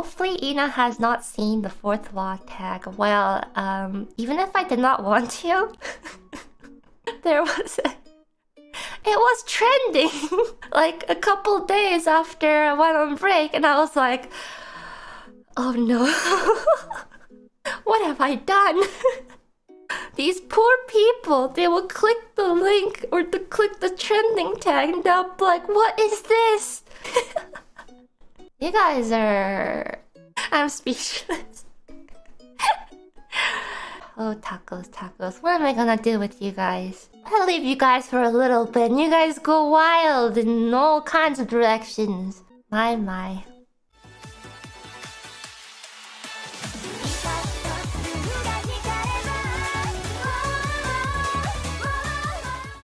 Hopefully Ina has not seen the fourth law tag. Well, um, even if I did not want to, there was a... It was trending like a couple days after I went on break and I was like, oh no, what have I done? These poor people, they will click the link or to click the trending tag and they'll be like, what is this? You guys are... I'm speechless. oh, takos, takos. What am I gonna do with you guys? I'll leave you guys for a little bit and you guys go wild in all kinds of directions. My, my.